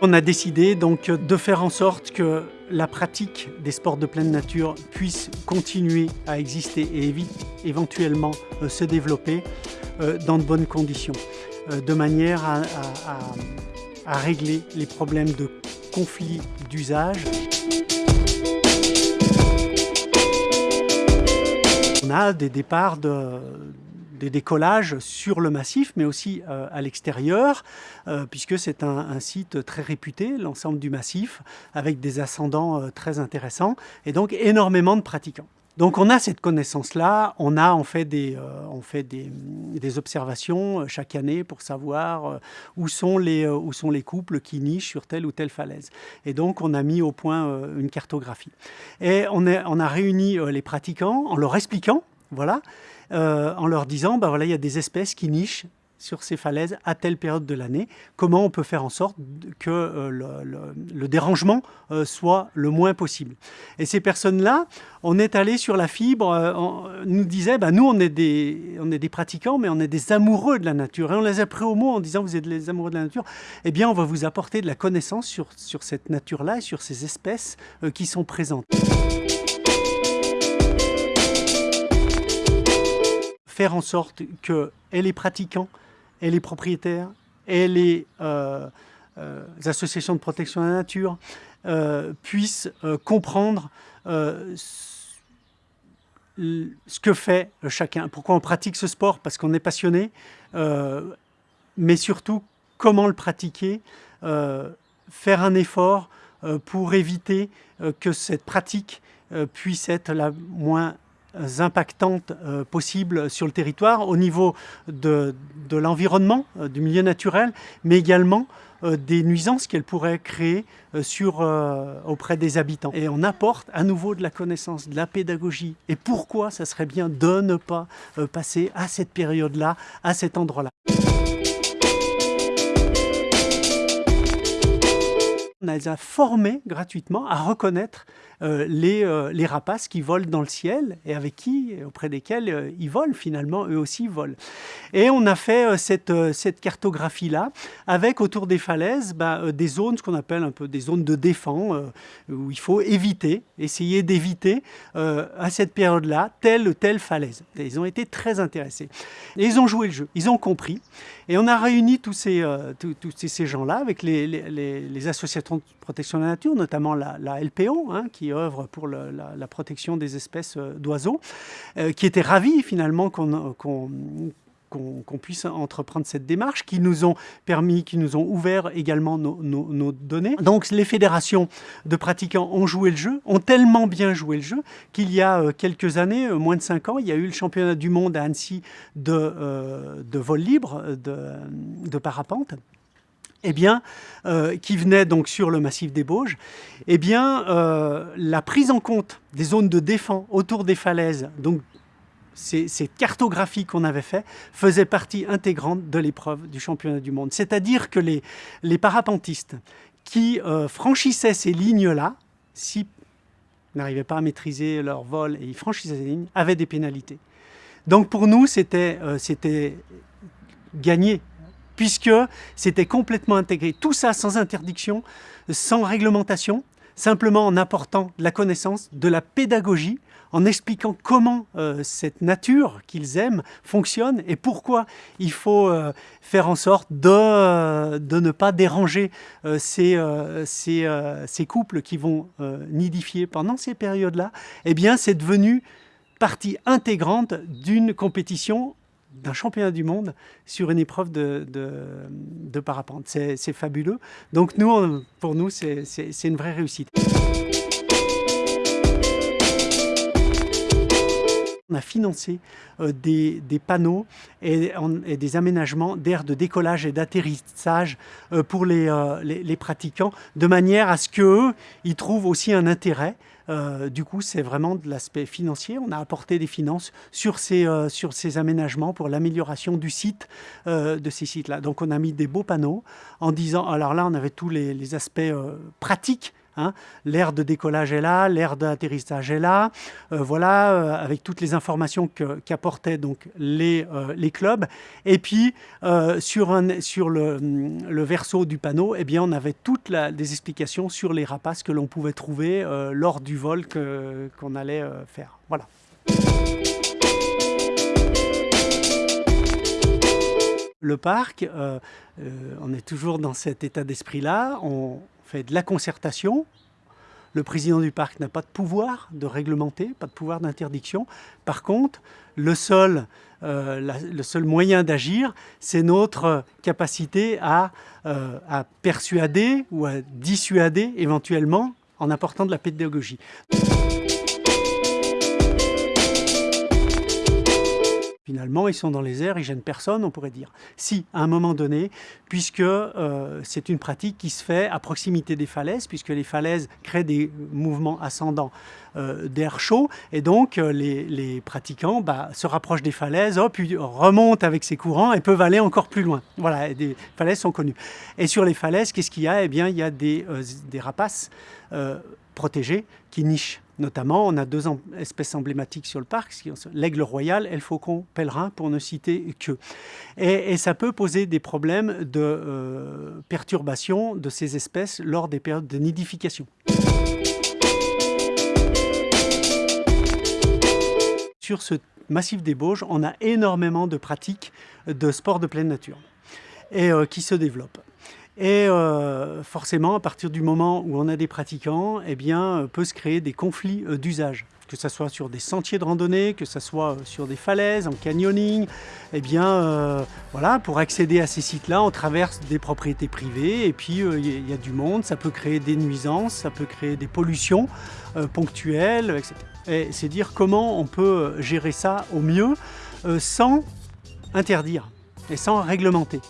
On a décidé donc de faire en sorte que la pratique des sports de pleine nature puisse continuer à exister et éventuellement euh, se développer euh, dans de bonnes conditions, euh, de manière à, régler les problèmes de conflits d'usage. On a des départs de, des décollages sur le massif, mais aussi euh, à l'extérieur, euh, puisque c'est un, site très réputé, l'ensemble du massif, avec des ascendants euh, très intéressants, et donc énormément de pratiquants. Donc on a cette connaissance-là, on a on fait des, observations chaque année pour savoir où, sont les, couples qui nichent sur telle ou telle falaise. Et donc on a mis au point une cartographie. Et on a réuni les pratiquants en leur expliquant voilà, euh, en leur disant, bah voilà, il y a des espèces qui nichent sur ces falaises à telle période de l'année, comment on peut faire en sorte que euh, le, dérangement euh, soit le moins possible. Et ces personnes-là, on est allé sur la fibre, on nous disait, bah, nous on est, des, on est des pratiquants, mais on est des amoureux de la nature. Et on les a pris au mot en disant, vous êtes les amoureux de la nature, eh bien on va vous apporter de la connaissance sur, sur cette nature-là et sur ces espèces qui sont présentes. Faire en sorte que les pratiquants, et les propriétaires, et les euh, euh, associations de protection de la nature euh, puissent comprendre ce que fait chacun. Pourquoi on pratique ce sport? Parce qu'on est passionné, mais surtout comment le pratiquer, faire un effort pour éviter que cette pratique puisse être la moins impactantes euh, possibles sur le territoire au niveau de, l'environnement, euh, du milieu naturel, mais également euh, des nuisances qu'elle pourrait créer sur, auprès des habitants. Et on apporte à nouveau de la connaissance, de la pédagogie. Et pourquoi ça serait bien de ne pas passer à cette période-là, à cet endroit-là? On les a formés gratuitement à reconnaître euh, les, euh, les, rapaces qui volent dans le ciel et avec qui, auprès desquels euh, ils volent finalement, eux aussi volent. Et on a fait cette, cette cartographie-là avec autour des falaises bah, des zones, ce qu'on appelle un peu des zones de défense, où il faut éviter, essayer d'éviter à cette période-là telle ou telle falaise. Ils ont été très intéressés. Et ils ont joué le jeu, ils ont compris. Et on a réuni tous ces, tous, ces, gens-là avec les, les, les associations de protection de la nature, notamment la, LPO, hein, qui œuvre pour la, protection des espèces euh, d'oiseaux, euh, qui étaient ravis finalement qu'on qu'on puisse entreprendre cette démarche, qui nous ont permis, qui nous ont ouvert également nos, données. Donc les fédérations de pratiquants ont joué le jeu, ont tellement bien joué le jeu, qu'il y a euh, quelques années, moins de cinq ans, il y a eu le championnat du monde à Annecy de, de vol libre, de, de parapente eh bien, euh, qui venait donc sur le massif des Bauges, eh bien, euh, la prise en compte des zones de défense autour des falaises, donc ces, cartographies qu'on avait fait, faisaient partie intégrante de l'épreuve du championnat du monde. C'est-à-dire que les, les, parapentistes qui euh, franchissaient ces lignes-là, si n'arrivaient pas à maîtriser leur vol et ils franchissaient ces lignes, avaient des pénalités. Donc pour nous, c'était gagné puisque c'était complètement intégré. Tout ça sans interdiction, sans réglementation, simplement en apportant de la connaissance, de la pédagogie, en expliquant comment euh, cette nature qu'ils aiment fonctionne et pourquoi il faut euh, faire en sorte de, euh, ne pas déranger ces, couples qui vont nidifier pendant ces périodes-là, eh bien c'est devenu partie intégrante d'une compétition d'un championnat du monde sur une épreuve de, de, parapente. C'est fabuleux. Donc nous, pour nous, c'est une vraie réussite. On a financé euh, des, panneaux et, des aménagements d'aires de décollage et d'atterrissage euh, pour euh, les, les, pratiquants, de manière à ce qu'eux, ils trouvent aussi un intérêt. Du coup, c'est vraiment de l'aspect financier. On a apporté des finances sur ces, ces aménagements pour l'amélioration du site, de ces sites-là. Donc, on a mis des beaux panneaux en disant, alors là, on avait tous les aspects pratiques Hein. L'aire de décollage est là, l'aire d'atterrissage est là. Euh, voilà, euh, avec toutes les informations qu'apportaient donc les, euh, les, clubs. Et puis, sur, sur le, verso du panneau, eh bien, on avait toutes les explications sur les rapaces que l'on pouvait trouver lors du vol qu'on allait faire. Voilà. Le parc, on est toujours dans cet état d'esprit-là. Fait de la concertation. Le président du parc n'a pas de pouvoir de réglementer, pas de pouvoir d'interdiction. Par contre, le seul, euh, le seul moyen d'agir, c'est notre capacité à, euh, à persuader ou à dissuader éventuellement en apportant de la pédagogie. Finalement, ils sont dans les airs, ils gênent personne, on pourrait dire. Si, à un moment donné, puisque euh, c'est une pratique qui se fait à proximité des falaises, puisque les falaises créent des mouvements ascendants euh, d'air chaud, et donc euh, les, pratiquants bah, se rapprochent des falaises, puis remontent avec ces courants et peuvent aller encore plus loin. Voilà, des falaises sont connues. Et sur les falaises, qu'est-ce qu'il y a? Eh bien, il y a des rapaces protégés qui nichent Notamment, on a deux espèces emblématiques sur le parc, l'aigle royal et le faucon pèlerin, pour ne citer que. Et, ça peut poser des problèmes de euh, perturbation de ces espèces lors des périodes de nidification. Sur ce massif des Bauges, on a énormément de pratiques de sport de pleine nature euh, qui se développent. Et euh, forcément, à partir du moment où on a des pratiquants, eh bien, euh, peut se créer des conflits euh, d'usage que ce soit sur des sentiers de randonnée, que ce soit sur des falaises, en canyoning, eh bien, voilà, pour accéder à ces sites-là, on traverse des propriétés privées et puis il y, a du monde, ça peut créer des nuisances, ça peut créer des pollutions ponctuelles, etc. Et c'est dire comment on peut gérer ça au mieux sans interdire et sans réglementer.